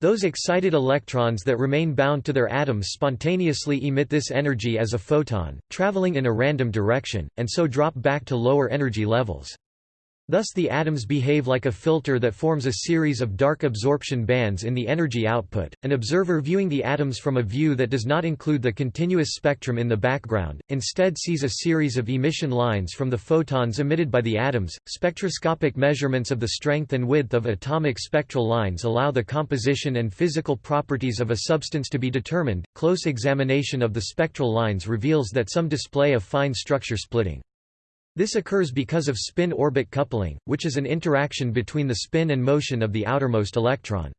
A: Those excited electrons that remain bound to their atoms spontaneously emit this energy as a photon, traveling in a random direction, and so drop back to lower energy levels. Thus the atoms behave like a filter that forms a series of dark absorption bands in the energy output. An observer viewing the atoms from a view that does not include the continuous spectrum in the background, instead sees a series of emission lines from the photons emitted by the atoms. Spectroscopic measurements of the strength and width of atomic spectral lines allow the composition and physical properties of a substance to be determined. Close examination of the spectral lines reveals that some display a fine structure splitting. This occurs because of spin-orbit coupling, which is an interaction between the spin and motion of the outermost electron.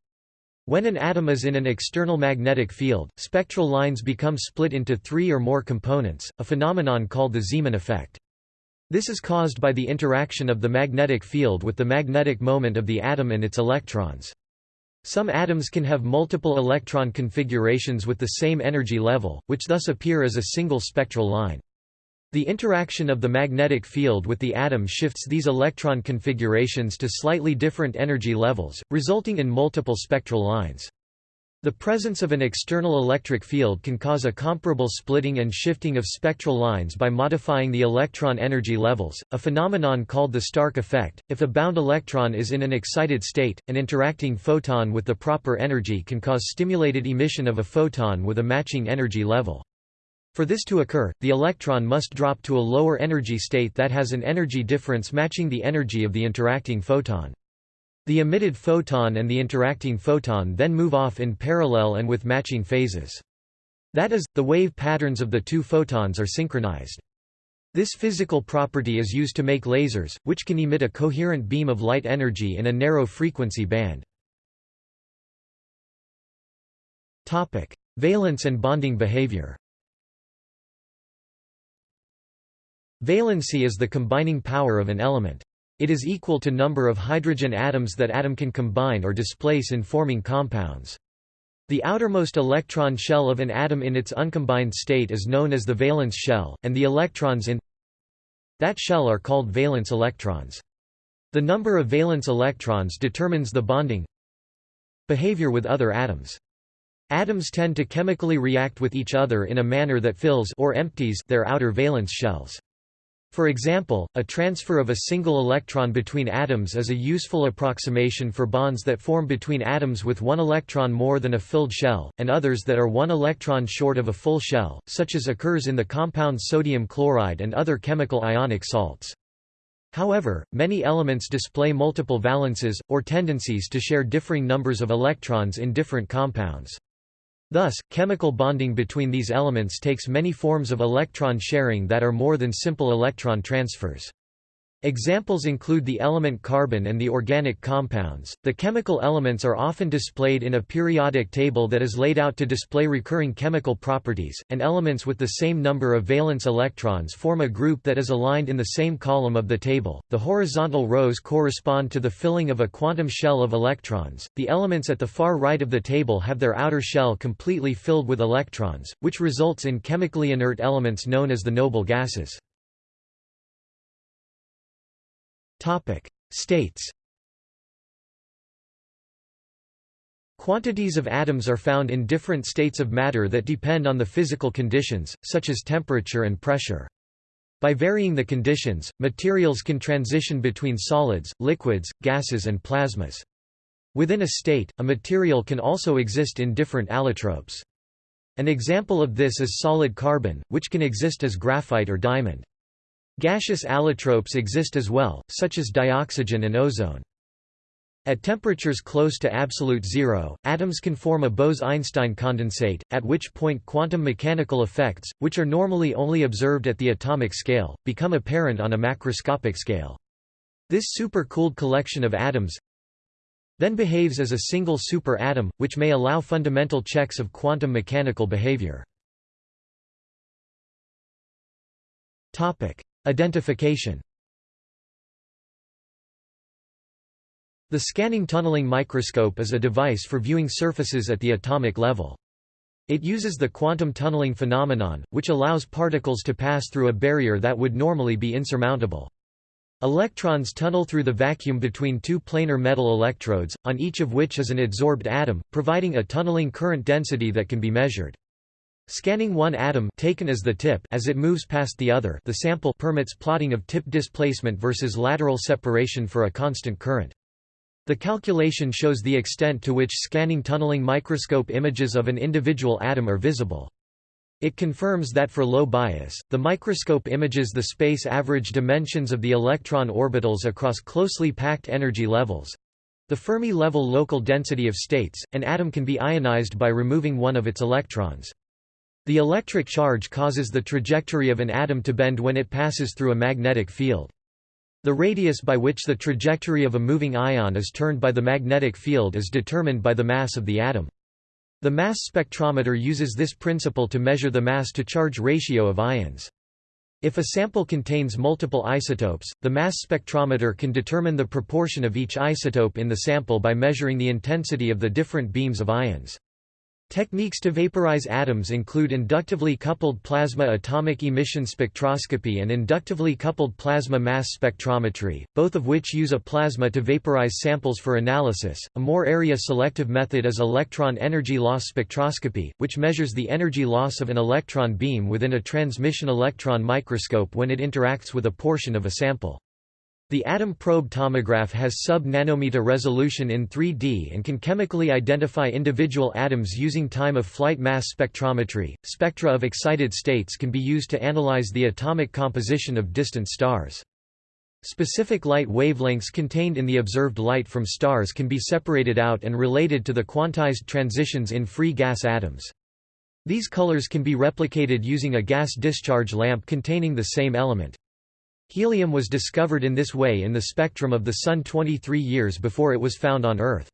A: When an atom is in an external magnetic field, spectral lines become split into three or more components, a phenomenon called the Zeeman effect. This is caused by the interaction of the magnetic field with the magnetic moment of the atom and its electrons. Some atoms can have multiple electron configurations with the same energy level, which thus appear as a single spectral line. The interaction of the magnetic field with the atom shifts these electron configurations to slightly different energy levels, resulting in multiple spectral lines. The presence of an external electric field can cause a comparable splitting and shifting of spectral lines by modifying the electron energy levels, a phenomenon called the Stark effect. If a bound electron is in an excited state, an interacting photon with the proper energy can cause stimulated emission of a photon with a matching energy level. For this to occur, the electron must drop to a lower energy state that has an energy difference matching the energy of the interacting photon. The emitted photon and the interacting photon then move off in parallel and with matching phases. That is, the wave patterns of the two photons are synchronized. This physical property is used to make lasers, which can emit a coherent beam of light energy in a narrow frequency band. Valence and bonding behavior Valency is the combining power of an element. It is equal to number of hydrogen atoms that atom can combine or displace in forming compounds. The outermost electron shell of an atom in its uncombined state is known as the valence shell, and the electrons in that shell are called valence electrons. The number of valence electrons determines the bonding behavior with other atoms. Atoms tend to chemically react with each other in a manner that fills or empties their outer valence shells. For example, a transfer of a single electron between atoms is a useful approximation for bonds that form between atoms with one electron more than a filled shell, and others that are one electron short of a full shell, such as occurs in the compounds sodium chloride and other chemical ionic salts. However, many elements display multiple valences, or tendencies to share differing numbers of electrons in different compounds. Thus, chemical bonding between these elements takes many forms of electron sharing that are more than simple electron transfers. Examples include the element carbon and the organic compounds. The chemical elements are often displayed in a periodic table that is laid out to display recurring chemical properties, and elements with the same number of valence electrons form a group that is aligned in the same column of the table. The horizontal rows correspond to the filling of a quantum shell of electrons. The elements at the far right of the table have their outer shell completely filled with electrons, which results in chemically inert elements known as the noble gases. Topic: States. Quantities of atoms are found in different states of matter that depend on the physical conditions, such as temperature and pressure. By varying the conditions, materials can transition between solids, liquids, gases and plasmas. Within a state, a material can also exist in different allotropes. An example of this is solid carbon, which can exist as graphite or diamond. Gaseous allotropes exist as well, such as dioxygen and ozone. At temperatures close to absolute zero, atoms can form a Bose–Einstein condensate, at which point quantum mechanical effects, which are normally only observed at the atomic scale, become apparent on a macroscopic scale. This supercooled collection of atoms then behaves as a single super-atom, which may allow fundamental checks of quantum mechanical behavior. Identification The scanning tunneling microscope is a device for viewing surfaces at the atomic level. It uses the quantum tunneling phenomenon, which allows particles to pass through a barrier that would normally be insurmountable. Electrons tunnel through the vacuum between two planar metal electrodes, on each of which is an adsorbed atom, providing a tunneling current density that can be measured. Scanning one atom taken as the tip as it moves past the other the sample permits plotting of tip displacement versus lateral separation for a constant current. The calculation shows the extent to which scanning tunneling microscope images of an individual atom are visible. It confirms that for low bias, the microscope images the space average dimensions of the electron orbitals across closely packed energy levels. The Fermi level local density of states, an atom can be ionized by removing one of its electrons. The electric charge causes the trajectory of an atom to bend when it passes through a magnetic field. The radius by which the trajectory of a moving ion is turned by the magnetic field is determined by the mass of the atom. The mass spectrometer uses this principle to measure the mass-to-charge ratio of ions. If a sample contains multiple isotopes, the mass spectrometer can determine the proportion of each isotope in the sample by measuring the intensity of the different beams of ions. Techniques to vaporize atoms include inductively coupled plasma atomic emission spectroscopy and inductively coupled plasma mass spectrometry, both of which use a plasma to vaporize samples for analysis. A more area selective method is electron energy loss spectroscopy, which measures the energy loss of an electron beam within a transmission electron microscope when it interacts with a portion of a sample. The atom probe tomograph has sub-nanometer resolution in 3D and can chemically identify individual atoms using time-of-flight mass spectrometry. Spectra of excited states can be used to analyze the atomic composition of distant stars. Specific light wavelengths contained in the observed light from stars can be separated out and related to the quantized transitions in free gas atoms. These colors can be replicated using a gas discharge lamp containing the same element. Helium was discovered in this way in the spectrum of the Sun 23 years before it was found on Earth.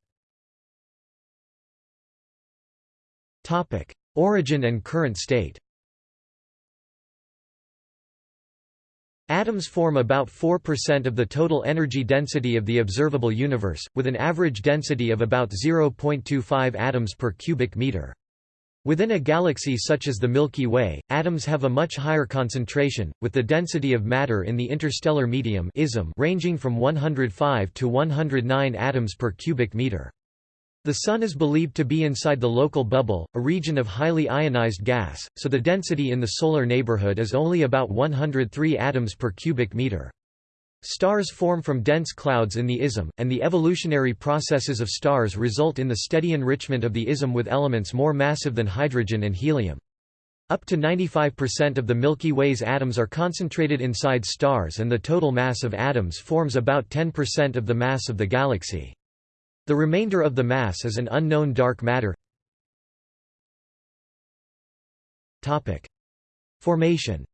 A: Origin and current state Atoms form about 4% of the total energy density of the observable universe, with an average density of about 0.25 atoms per cubic meter. Within a galaxy such as the Milky Way, atoms have a much higher concentration, with the density of matter in the interstellar medium ism ranging from 105 to 109 atoms per cubic meter. The Sun is believed to be inside the local bubble, a region of highly ionized gas, so the density in the solar neighborhood is only about 103 atoms per cubic meter. Stars form from dense clouds in the ISM, and the evolutionary processes of stars result in the steady enrichment of the ISM with elements more massive than hydrogen and helium. Up to 95% of the Milky Way's atoms are concentrated inside stars and the total mass of atoms forms about 10% of the mass of the galaxy. The remainder of the mass is an unknown dark matter. Formation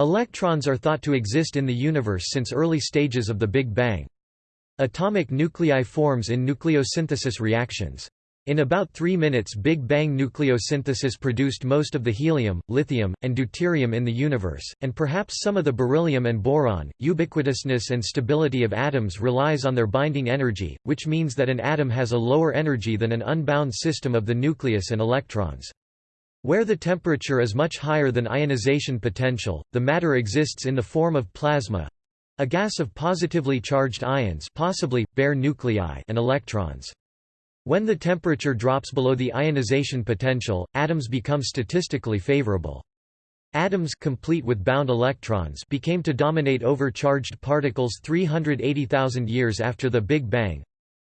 A: Electrons are thought to exist in the universe since early stages of the Big Bang. Atomic nuclei forms in nucleosynthesis reactions. In about three minutes Big Bang nucleosynthesis produced most of the helium, lithium, and deuterium in the universe, and perhaps some of the beryllium and boron. Ubiquitousness and stability of atoms relies on their binding energy, which means that an atom has a lower energy than an unbound system of the nucleus and electrons. Where the temperature is much higher than ionization potential, the matter exists in the form of plasma—a gas of positively charged ions possibly, bare nuclei and electrons. When the temperature drops below the ionization potential, atoms become statistically favorable. Atoms complete with bound electrons became to dominate over charged particles 380,000 years after the Big Bang,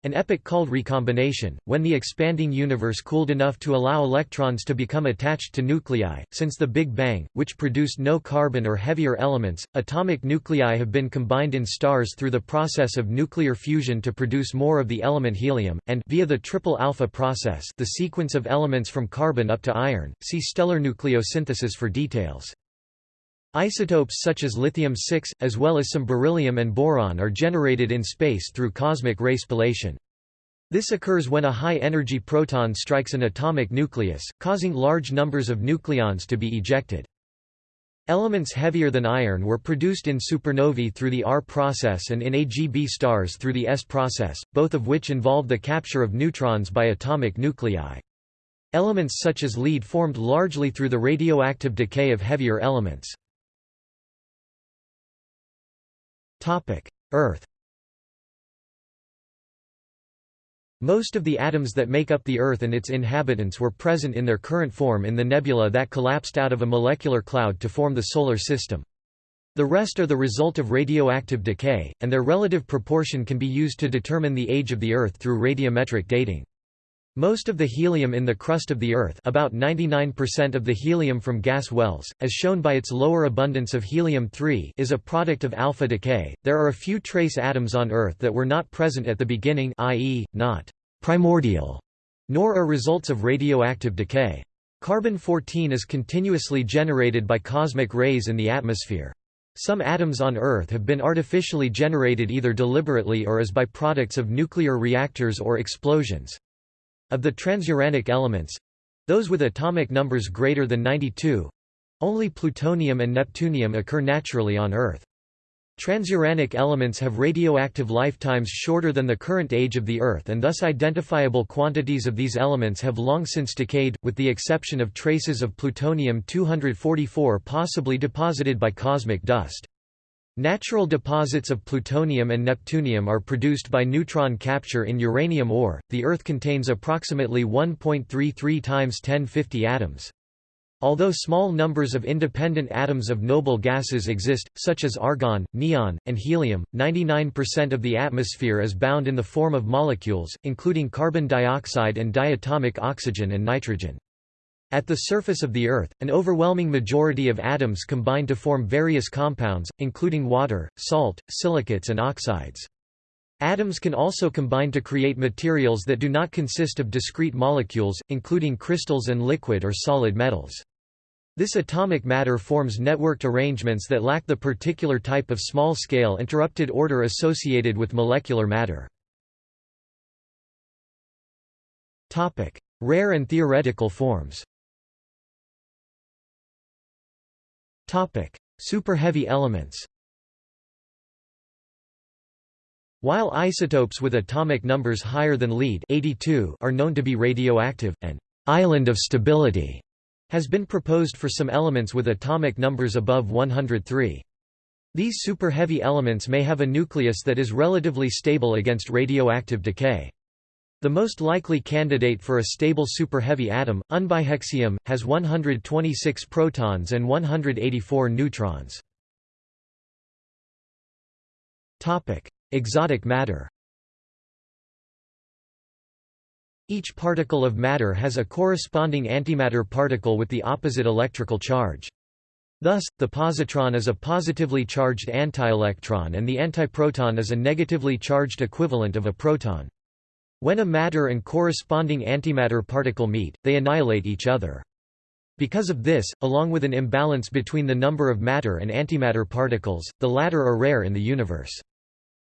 A: an epoch called recombination, when the expanding universe cooled enough to allow electrons to become attached to nuclei. Since the Big Bang, which produced no carbon or heavier elements, atomic nuclei have been combined in stars through the process of nuclear fusion to produce more of the element helium, and via the triple alpha process, the sequence of elements from carbon up to iron. See stellar nucleosynthesis for details. Isotopes such as lithium-6, as well as some beryllium and boron are generated in space through cosmic ray spallation. This occurs when a high-energy proton strikes an atomic nucleus, causing large numbers of nucleons to be ejected. Elements heavier than iron were produced in supernovae through the R process and in AGB stars through the S process, both of which involve the capture of neutrons by atomic nuclei. Elements such as lead formed largely through the radioactive decay of heavier elements. Earth Most of the atoms that make up the Earth and its inhabitants were present in their current form in the nebula that collapsed out of a molecular cloud to form the Solar System. The rest are the result of radioactive decay, and their relative proportion can be used to determine the age of the Earth through radiometric dating. Most of the helium in the crust of the Earth about 99% of the helium from gas wells, as shown by its lower abundance of helium-3 is a product of alpha decay. There are a few trace atoms on Earth that were not present at the beginning i.e., not «primordial», nor are results of radioactive decay. Carbon-14 is continuously generated by cosmic rays in the atmosphere. Some atoms on Earth have been artificially generated either deliberately or as byproducts of nuclear reactors or explosions. Of the transuranic elements—those with atomic numbers greater than 92—only plutonium and neptunium occur naturally on Earth. Transuranic elements have radioactive lifetimes shorter than the current age of the Earth and thus identifiable quantities of these elements have long since decayed, with the exception of traces of plutonium-244 possibly deposited by cosmic dust. Natural deposits of plutonium and neptunium are produced by neutron capture in uranium ore. The Earth contains approximately 1.33 times 1050 atoms. Although small numbers of independent atoms of noble gases exist, such as argon, neon, and helium, 99% of the atmosphere is bound in the form of molecules, including carbon dioxide and diatomic oxygen and nitrogen. At the surface of the Earth, an overwhelming majority of atoms combine to form various compounds, including water, salt, silicates and oxides. Atoms can also combine to create materials that do not consist of discrete molecules, including crystals and liquid or solid metals. This atomic matter forms networked arrangements that lack the particular type of small-scale interrupted order associated with molecular matter. Rare and theoretical forms Superheavy elements While isotopes with atomic numbers higher than lead 82 are known to be radioactive, an island of stability has been proposed for some elements with atomic numbers above 103. These superheavy elements may have a nucleus that is relatively stable against radioactive decay. The most likely candidate for a stable superheavy atom, unbihexium, has 126 protons and 184 neutrons. Exotic matter Each particle of matter has a corresponding antimatter particle with the opposite electrical charge. Thus, the positron is a positively charged antielectron and the antiproton is a negatively charged equivalent of a proton. When a matter and corresponding antimatter particle meet, they annihilate each other. Because of this, along with an imbalance between the number of matter and antimatter particles, the latter are rare in the universe.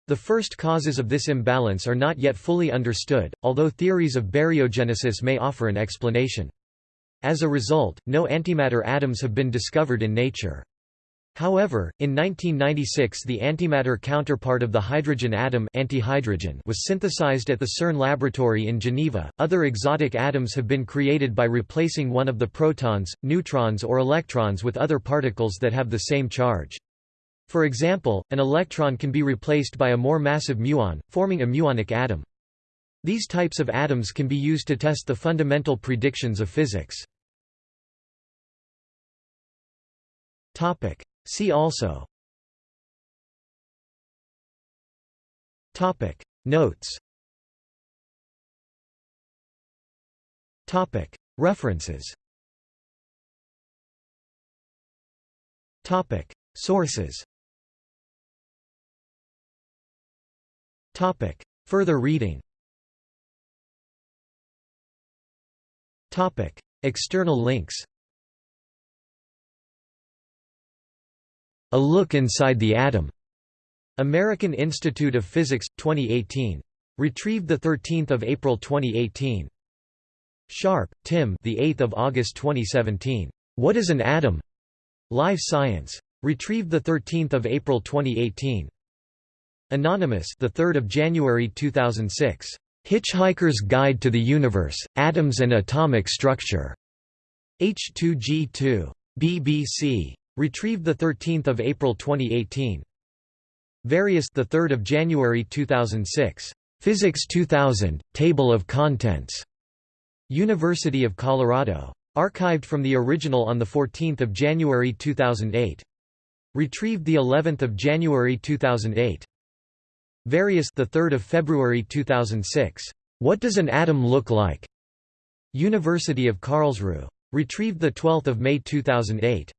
A: The first causes of this imbalance are not yet fully understood, although theories of baryogenesis may offer an explanation. As a result, no antimatter atoms have been discovered in nature. However, in 1996 the antimatter counterpart of the hydrogen atom antihydrogen was synthesized at the CERN laboratory in Geneva. Other exotic atoms have been created by replacing one of the protons, neutrons or electrons with other particles that have the same charge. For example, an electron can be replaced by a more massive muon, forming a muonic atom. These types of atoms can be used to test the fundamental predictions of physics. Topic. See also Topic. Notes Topic. References Topic. Sources Topic. Further reading Topic. External links A Look Inside the Atom. American Institute of Physics, 2018. Retrieved 13 April 2018. Sharp, Tim the 8th of August 2017. What is an atom? Live Science. Retrieved 13 April 2018. Anonymous the 3rd of January 2006. Hitchhiker's Guide to the Universe, Atoms and Atomic Structure. H2G2. BBC. Retrieved 13 April 2018. Various the 3rd of January 2006. Physics 2000, Table of Contents. University of Colorado. Archived from the original on 14 January 2008. Retrieved the 11th of January 2008. Various the 3rd of February 2006. What does an atom look like? University of Karlsruhe. Retrieved the 12th of May 2008.